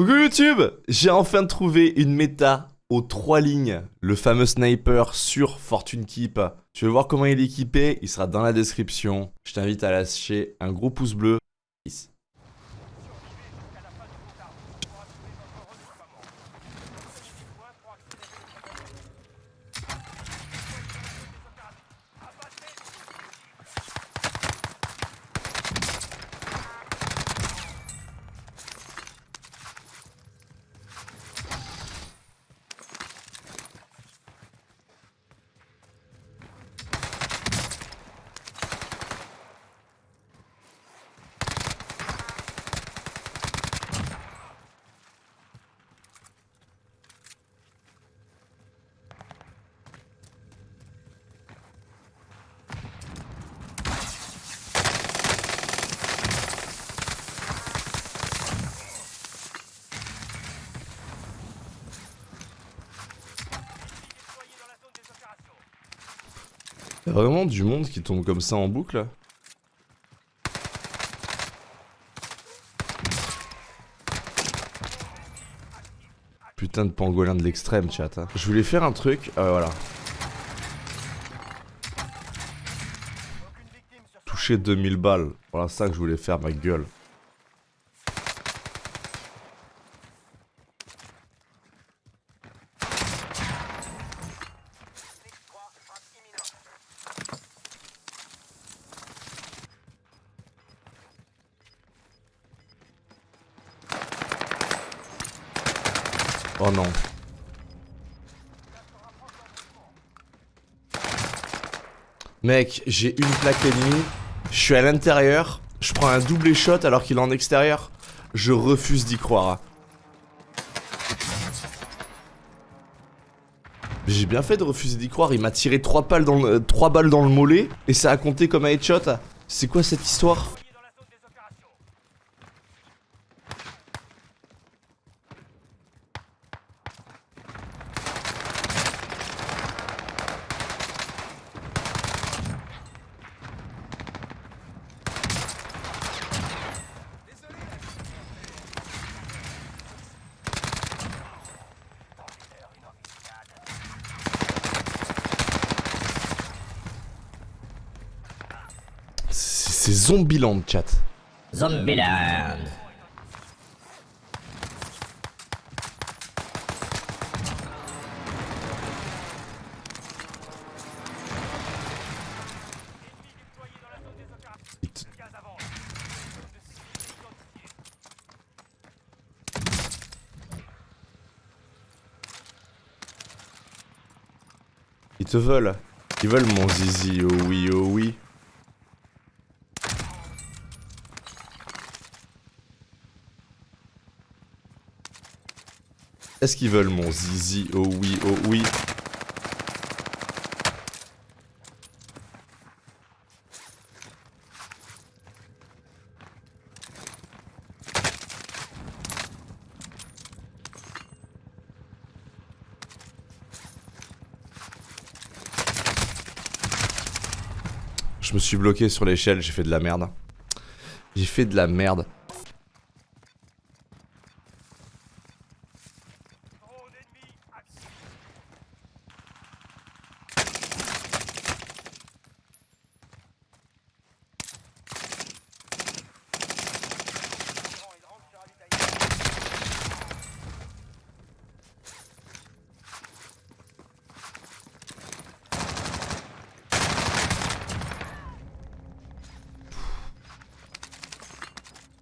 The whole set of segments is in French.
Coucou YouTube J'ai enfin trouvé une méta aux trois lignes, le fameux sniper sur Fortune Keep. Tu veux voir comment il est équipé? Il sera dans la description. Je t'invite à lâcher un gros pouce bleu. Y'a vraiment du monde qui tombe comme ça en boucle Putain de pangolin de l'extrême chat. Hein. Je voulais faire un truc, euh, voilà. Toucher 2000 balles. Voilà ça que je voulais faire ma gueule. Oh non. Mec, j'ai une plaque ennemie. Je suis à l'intérieur. Je prends un double shot alors qu'il est en extérieur. Je refuse d'y croire. J'ai bien fait de refuser d'y croire. Il m'a tiré 3 balles, dans le, 3 balles dans le mollet. Et ça a compté comme un headshot. C'est quoi cette histoire? C'est Zombieland, chat. Zombieland. Ils te veulent. Ils veulent mon zizi, oh oui, oh oui. Est-ce qu'ils veulent mon zizi? Oh oui, oh oui. Je me suis bloqué sur l'échelle, j'ai fait de la merde. J'ai fait de la merde.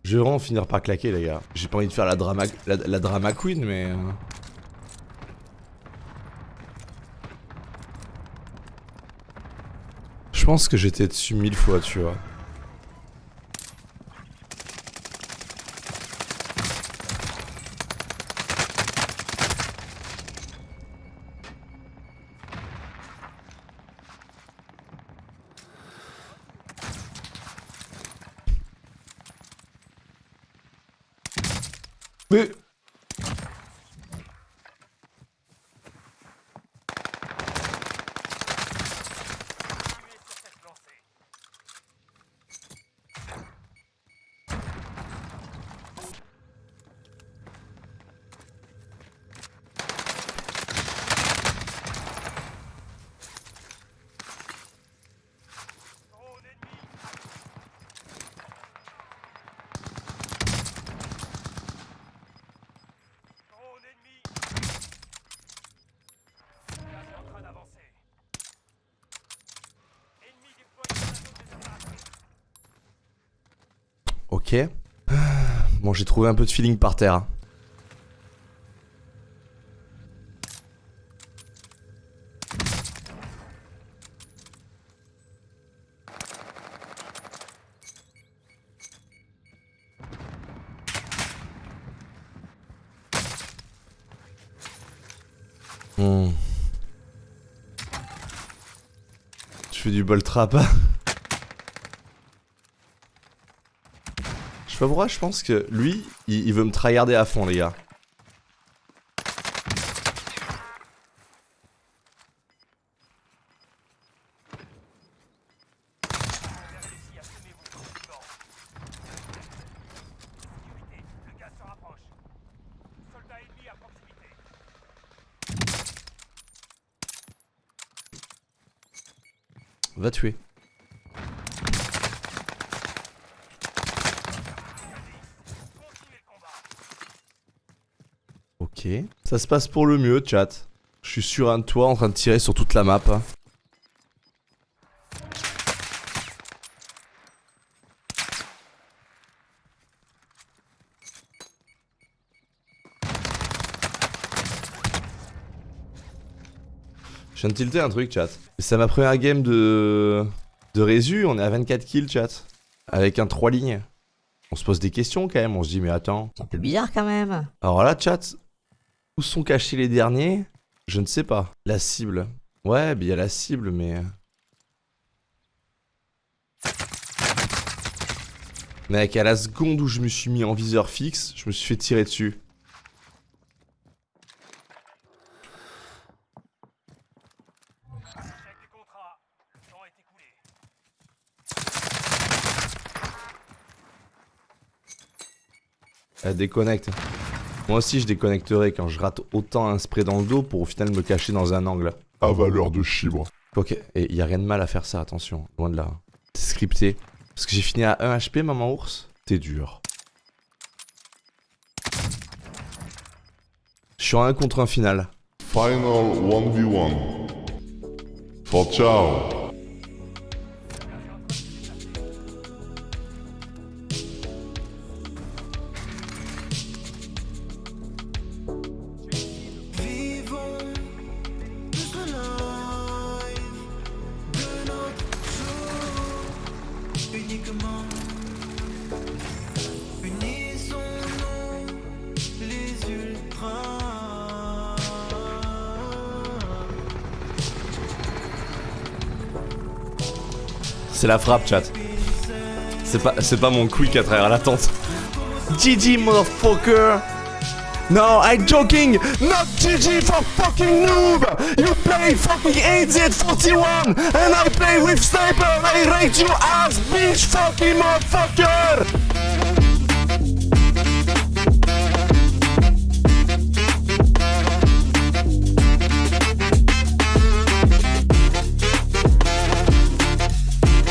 Je vais vraiment finir par claquer les gars. J'ai pas envie de faire la drama, la, drama queen mais... Euh. Je pense que j'étais dessus mille fois tu vois. Mais... Bon, j'ai trouvé un peu de feeling par terre. hein. Hmm. Je fais du bol trap. Je sais pas je pense que lui, il, il veut me tryharder à fond, les gars. Va tuer. Ok. Ça se passe pour le mieux, chat. Je suis sur un toit en train de tirer sur toute la map. Je viens de tilter un truc, chat. C'est ma première game de... de Résu, on est à 24 kills, chat. Avec un 3 lignes. On se pose des questions quand même, on se dit mais attends. C'est un peu bizarre quand même. Alors là, chat, où sont cachés les derniers? Je ne sais pas. La cible. Ouais, il y a la cible, mais... Mec, à la seconde où je me suis mis en viseur fixe, je me suis fait tirer dessus. Elle déconnecte. Moi aussi, je déconnecterai quand je rate autant un spray dans le dos pour au final me cacher dans un angle. à valeur de chibre. Ok, et y a rien de mal à faire ça, attention, loin de là. C'est scripté. Parce que j'ai fini à 1 HP, maman ours. T'es dur. Je suis en 1 contre 1 final. Final 1v1. For ciao. C'est la frappe, chat. C'est pas, pas mon quick à travers la tente. GG, motherfucker! No, I'm joking! Not GG for fucking noob! You play fucking AZ 41 and I play with sniper! I rate you as bitch fucking motherfucker!